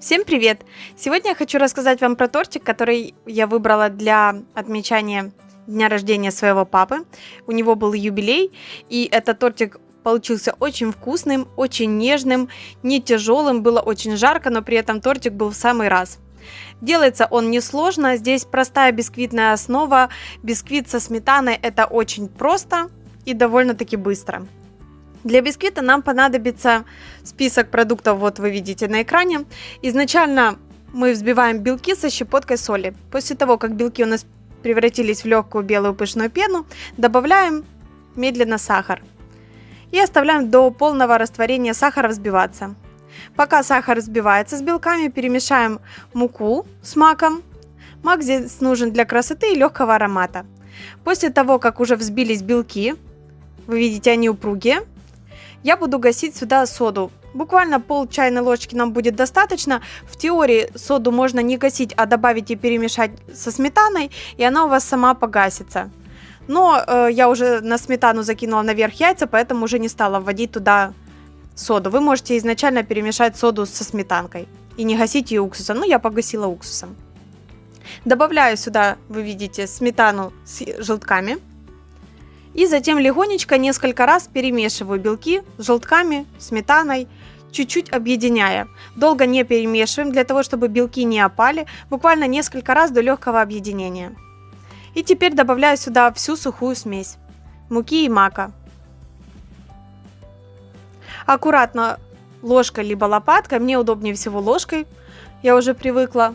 Всем привет! Сегодня я хочу рассказать вам про тортик, который я выбрала для отмечания дня рождения своего папы. У него был юбилей, и этот тортик получился очень вкусным, очень нежным, не тяжелым, было очень жарко, но при этом тортик был в самый раз. Делается он несложно, здесь простая бисквитная основа, бисквит со сметаной это очень просто и довольно-таки быстро. Для бисквита нам понадобится список продуктов, вот вы видите на экране. Изначально мы взбиваем белки со щепоткой соли. После того, как белки у нас превратились в легкую белую пышную пену, добавляем медленно сахар. И оставляем до полного растворения сахара взбиваться. Пока сахар взбивается с белками, перемешаем муку с маком. Мак здесь нужен для красоты и легкого аромата. После того, как уже взбились белки, вы видите, они упругие, я буду гасить сюда соду. Буквально пол чайной ложки нам будет достаточно. В теории соду можно не гасить, а добавить и перемешать со сметаной, и она у вас сама погасится. Но э, я уже на сметану закинула наверх яйца, поэтому уже не стала вводить туда соду. Вы можете изначально перемешать соду со сметанкой и не гасить ее уксусом. Ну, я погасила уксусом. Добавляю сюда, вы видите, сметану с желтками. И затем легонечко несколько раз перемешиваю белки с желтками, сметаной, чуть-чуть объединяя. Долго не перемешиваем, для того, чтобы белки не опали, буквально несколько раз до легкого объединения. И теперь добавляю сюда всю сухую смесь муки и мака. Аккуратно ложкой либо лопаткой, мне удобнее всего ложкой, я уже привыкла,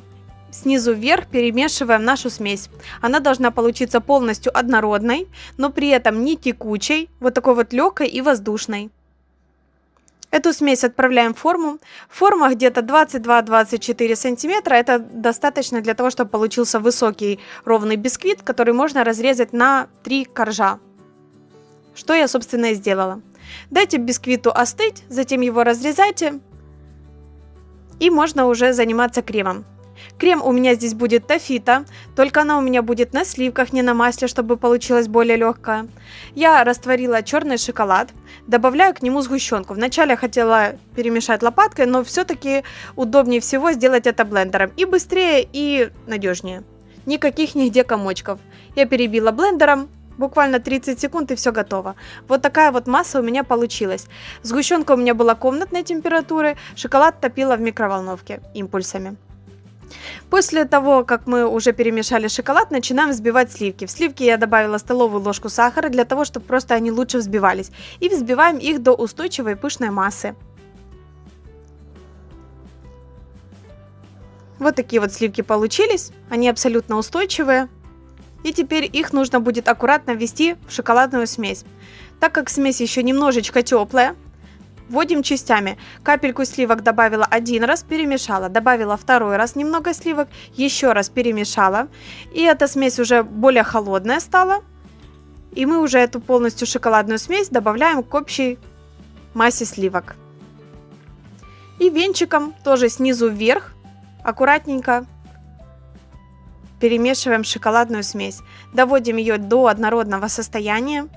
снизу вверх перемешиваем нашу смесь. Она должна получиться полностью однородной, но при этом не текучей, вот такой вот легкой и воздушной. Эту смесь отправляем в форму. Форма где-то 22-24 сантиметра. Это достаточно для того, чтобы получился высокий ровный бисквит, который можно разрезать на 3 коржа. Что я, собственно, и сделала. Дайте бисквиту остыть, затем его разрезайте. И можно уже заниматься кремом. Крем у меня здесь будет тафита, только она у меня будет на сливках, не на масле, чтобы получилось более легкое. Я растворила черный шоколад, добавляю к нему сгущенку. Вначале хотела перемешать лопаткой, но все-таки удобнее всего сделать это блендером. И быстрее, и надежнее. Никаких нигде комочков. Я перебила блендером, Буквально 30 секунд и все готово. Вот такая вот масса у меня получилась. Сгущенка у меня была комнатной температуры, шоколад топила в микроволновке импульсами. После того, как мы уже перемешали шоколад, начинаем взбивать сливки. В сливки я добавила столовую ложку сахара для того, чтобы просто они лучше взбивались. И взбиваем их до устойчивой пышной массы. Вот такие вот сливки получились. Они абсолютно устойчивые. И теперь их нужно будет аккуратно ввести в шоколадную смесь. Так как смесь еще немножечко теплая, Вводим частями. Капельку сливок добавила один раз, перемешала. Добавила второй раз немного сливок, еще раз перемешала. И эта смесь уже более холодная стала. И мы уже эту полностью шоколадную смесь добавляем к общей массе сливок. И венчиком тоже снизу вверх аккуратненько перемешиваем шоколадную смесь. Доводим ее до однородного состояния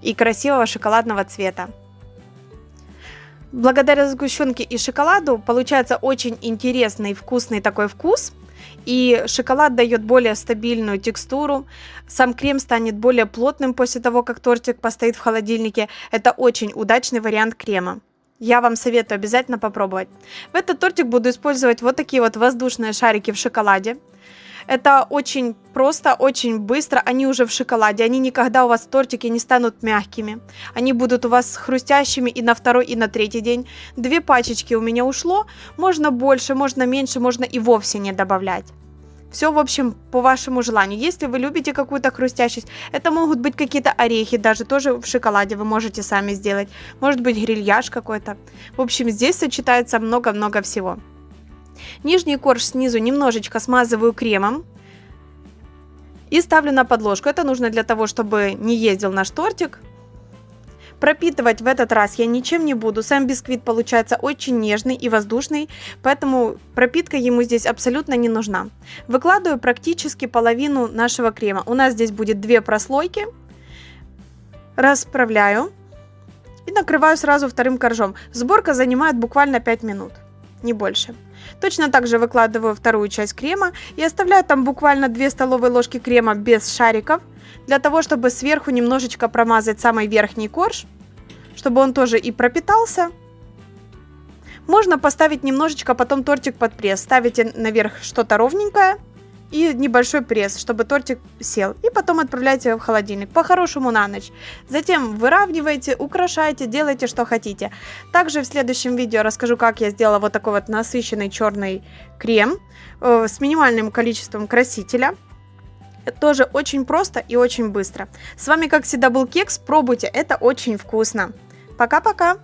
и красивого шоколадного цвета. Благодаря сгущенке и шоколаду получается очень интересный вкусный такой вкус. И шоколад дает более стабильную текстуру. Сам крем станет более плотным после того, как тортик постоит в холодильнике. Это очень удачный вариант крема. Я вам советую обязательно попробовать. В этот тортик буду использовать вот такие вот воздушные шарики в шоколаде. Это очень просто, очень быстро. Они уже в шоколаде. Они никогда у вас в тортике не станут мягкими. Они будут у вас хрустящими и на второй, и на третий день. Две пачечки у меня ушло. Можно больше, можно меньше, можно и вовсе не добавлять. Все, в общем, по вашему желанию. Если вы любите какую-то хрустящесть, это могут быть какие-то орехи, даже тоже в шоколаде вы можете сами сделать. Может быть грильяж какой-то. В общем, здесь сочетается много-много всего. Нижний корж снизу немножечко смазываю кремом. И ставлю на подложку. Это нужно для того, чтобы не ездил наш тортик. Пропитывать в этот раз я ничем не буду. Сам бисквит получается очень нежный и воздушный, поэтому пропитка ему здесь абсолютно не нужна. Выкладываю практически половину нашего крема. У нас здесь будет две прослойки. Расправляю и накрываю сразу вторым коржом. Сборка занимает буквально 5 минут. не больше. Точно так же выкладываю вторую часть крема и оставляю там буквально 2 столовые ложки крема без шариков, для того, чтобы сверху немножечко промазать самый верхний корж, чтобы он тоже и пропитался. Можно поставить немножечко потом тортик под пресс. Ставите наверх что-то ровненькое и небольшой пресс, чтобы тортик сел. И потом отправляйте в холодильник, по-хорошему на ночь. Затем выравнивайте, украшайте, делайте что хотите. Также в следующем видео расскажу, как я сделала вот такой вот насыщенный черный крем э, с минимальным количеством красителя. Это тоже очень просто и очень быстро. С вами, как всегда, был Кекс. Пробуйте, это очень вкусно. Пока-пока!